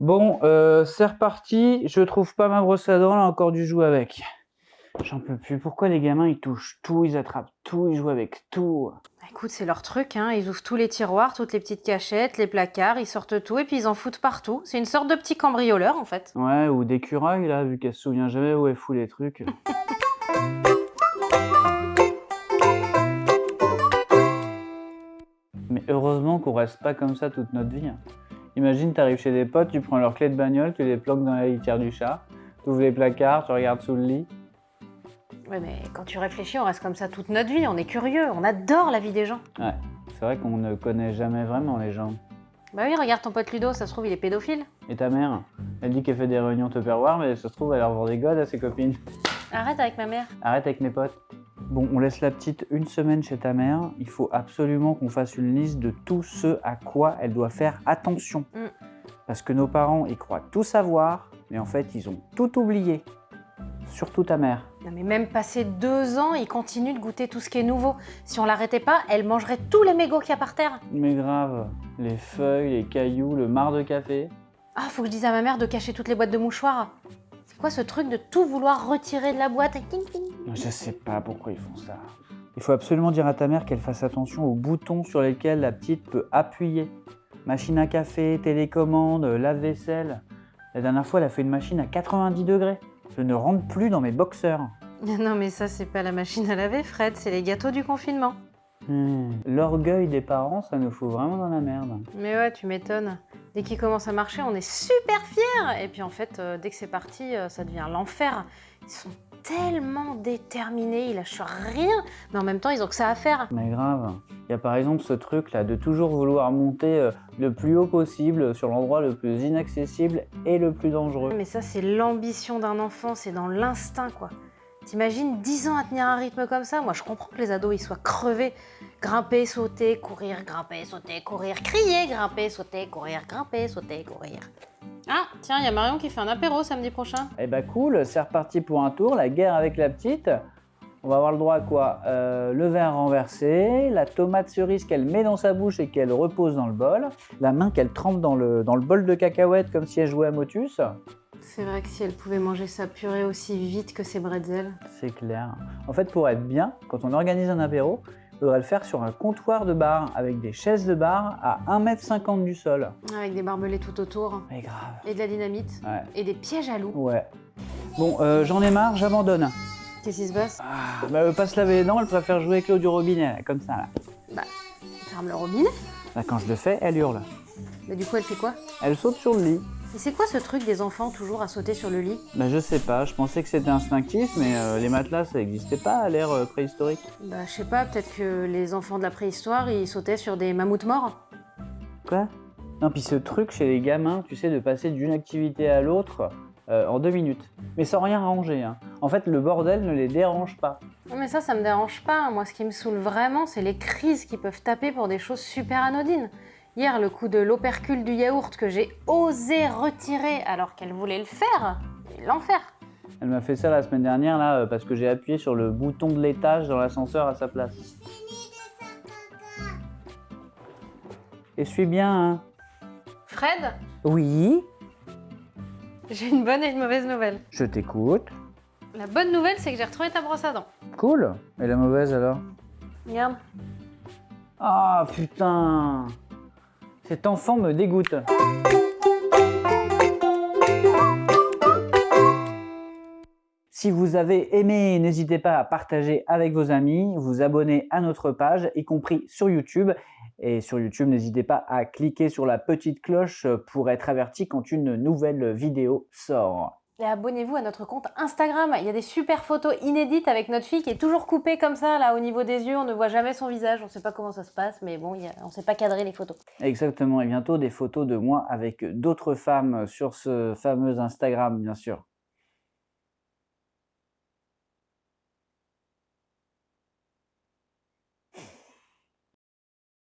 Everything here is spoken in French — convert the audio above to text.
Bon, euh, c'est reparti. Je trouve pas ma brosse à dents, là, encore du jouer avec. J'en peux plus. Pourquoi les gamins, ils touchent tout, ils attrapent tout, ils jouent avec tout? Bah, Écoute, c'est leur truc, hein. ils ouvrent tous les tiroirs, toutes les petites cachettes, les placards, ils sortent tout et puis ils en foutent partout. C'est une sorte de petit cambrioleur en fait. Ouais, ou d'écureuil, là, vu qu'elle se souvient jamais où elle fout les trucs. Mais heureusement qu'on reste pas comme ça toute notre vie. hein. Imagine, t'arrives chez des potes, tu prends leurs clés de bagnole, tu les planques dans la litière du chat, tu ouvres les placards, tu regardes sous le lit. Ouais, mais quand tu réfléchis, on reste comme ça toute notre vie, on est curieux, on adore la vie des gens. Ouais, c'est vrai qu'on ne connaît jamais vraiment les gens. Bah oui, regarde ton pote Ludo, ça se trouve, il est pédophile. Et ta mère? Elle dit qu'elle fait des réunions Tupperware, mais ça se trouve, elle leur vend des godes à ses copines. Arrête avec ma mère. Arrête avec mes potes. Bon, on laisse la petite une semaine chez ta mère. Il faut absolument qu'on fasse une liste de tout ce à quoi elle doit faire attention. Mm. Parce que nos parents, ils croient tout savoir, mais en fait, ils ont tout oublié. Surtout ta mère. Non mais même passé deux ans, il continue de goûter tout ce qui est nouveau. Si on l'arrêtait pas, elle mangerait tous les mégots qu'il y a par terre. Mais grave, les feuilles, les cailloux, le marc de café. Ah, faut que je dise à ma mère de cacher toutes les boîtes de mouchoirs. C'est quoi ce truc de tout vouloir retirer de la boîte. Je sais pas pourquoi ils font ça. Il faut absolument dire à ta mère qu'elle fasse attention aux boutons sur lesquels la petite peut appuyer. Machine à café, télécommande, lave-vaisselle. La dernière fois, elle a fait une machine à 90 degrés. Je ne rentre plus dans mes boxeurs. Non mais ça c'est pas la machine à laver Fred, c'est les gâteaux du confinement. Hmm. L'orgueil des parents, ça nous fout vraiment dans la merde. Mais ouais, tu m'étonnes. Dès qu'il commence à marcher, on est super fiers. Et puis en fait, euh, dès que c'est parti, euh, ça devient l'enfer. Ils sont tellement déterminés, ils lâchent rien. Mais en même temps, ils ont que ça à faire. Mais grave. Il y a par exemple ce truc là de toujours vouloir monter euh, le plus haut possible sur l'endroit le plus inaccessible et le plus dangereux. Mais ça, c'est l'ambition d'un enfant, c'est dans l'instinct quoi. T'imagines 10 ans à tenir un rythme comme ça? Moi, je comprends que les ados, ils soient crevés. Grimper, sauter, courir, grimper, sauter, courir, crier, grimper, sauter, courir, grimper, sauter, courir. Ah, tiens, il y a Marion qui fait un apéro samedi prochain. Eh bah cool, c'est reparti pour un tour, la guerre avec la petite. On va avoir le droit à quoi? Euh, Le verre renversé, la tomate cerise qu'elle met dans sa bouche et qu'elle repose dans le bol, la main qu'elle trempe dans le, dans le bol de cacahuètes comme si elle jouait à Motus. C'est vrai que si elle pouvait manger sa purée aussi vite que ses bretzels. C'est clair. En fait, pour être bien, quand on organise un apéro, il faudrait le faire sur un comptoir de bar avec des chaises de bar à 1m50 du sol. Avec des barbelés tout autour. Mais grave. Et de la dynamite. Ouais. Et des pièges à loups. Ouais. Bon, euh, j'en ai marre, j'abandonne. Qu'est-ce qui se passe? Ah, bah, elle veut pas se laver les dents, elle préfère jouer avec l'eau du robinet, là, comme ça. Là. Bah, ferme le robinet. Là, quand je le fais, elle hurle. Mais du coup, elle fait quoi? Elle saute sur le lit. Et c'est quoi ce truc des enfants toujours à sauter sur le lit? Bah, je sais pas, je pensais que c'était instinctif, mais euh, les matelas, ça n'existait pas à l'ère euh, préhistorique. Bah, je sais pas, peut-être que les enfants de la préhistoire, ils sautaient sur des mammouths morts. Quoi? Non, puis ce truc chez les gamins, tu sais, de passer d'une activité à l'autre euh, en deux minutes. Mais sans rien ranger. Hein. En fait, le bordel ne les dérange pas. Non, mais ça, ça me dérange pas. Moi, ce qui me saoule vraiment, c'est les crises qui peuvent taper pour des choses super anodines. Hier, le coup de l'opercule du yaourt que j'ai osé retirer alors qu'elle voulait le faire, l'enfer. Elle m'a fait ça la semaine dernière, là, euh, parce que j'ai appuyé sur le bouton de l'étage dans l'ascenseur à sa place. Et suis bien, hein Fred, Oui, j'ai une bonne et une mauvaise nouvelle. je t'écoute. La bonne nouvelle, c'est que j'ai retrouvé ta brosse à dents. Cool. Et la mauvaise alors? Regarde. Ah putain Cet enfant me dégoûte. Si vous avez aimé, n'hésitez pas à partager avec vos amis, vous abonner à notre page, y compris sur YouTube. Et sur YouTube, n'hésitez pas à cliquer sur la petite cloche pour être averti quand une nouvelle vidéo sort. Et abonnez-vous à notre compte Instagram. Il y a des super photos inédites avec notre fille qui est toujours coupée comme ça, là, au niveau des yeux. On ne voit jamais son visage. On ne sait pas comment ça se passe, mais bon, on ne sait pas cadrer les photos. Exactement, et bientôt des photos de moi avec d'autres femmes sur ce fameux Instagram, bien sûr.